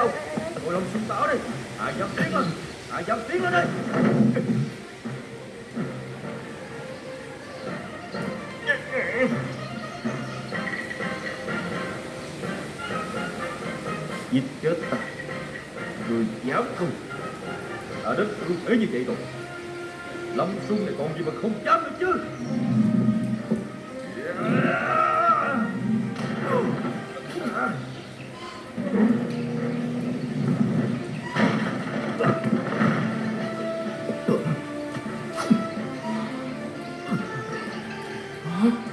không? Bộ lông xuống táo đi. Hạ dám tiến lên. Hạ dám tiến lên đi Giết chết ta. Người dám không. Ở đất tôi thế như vậy rồi. Lâm xung này còn gì mà không dám được chứ. Yeah. Huh?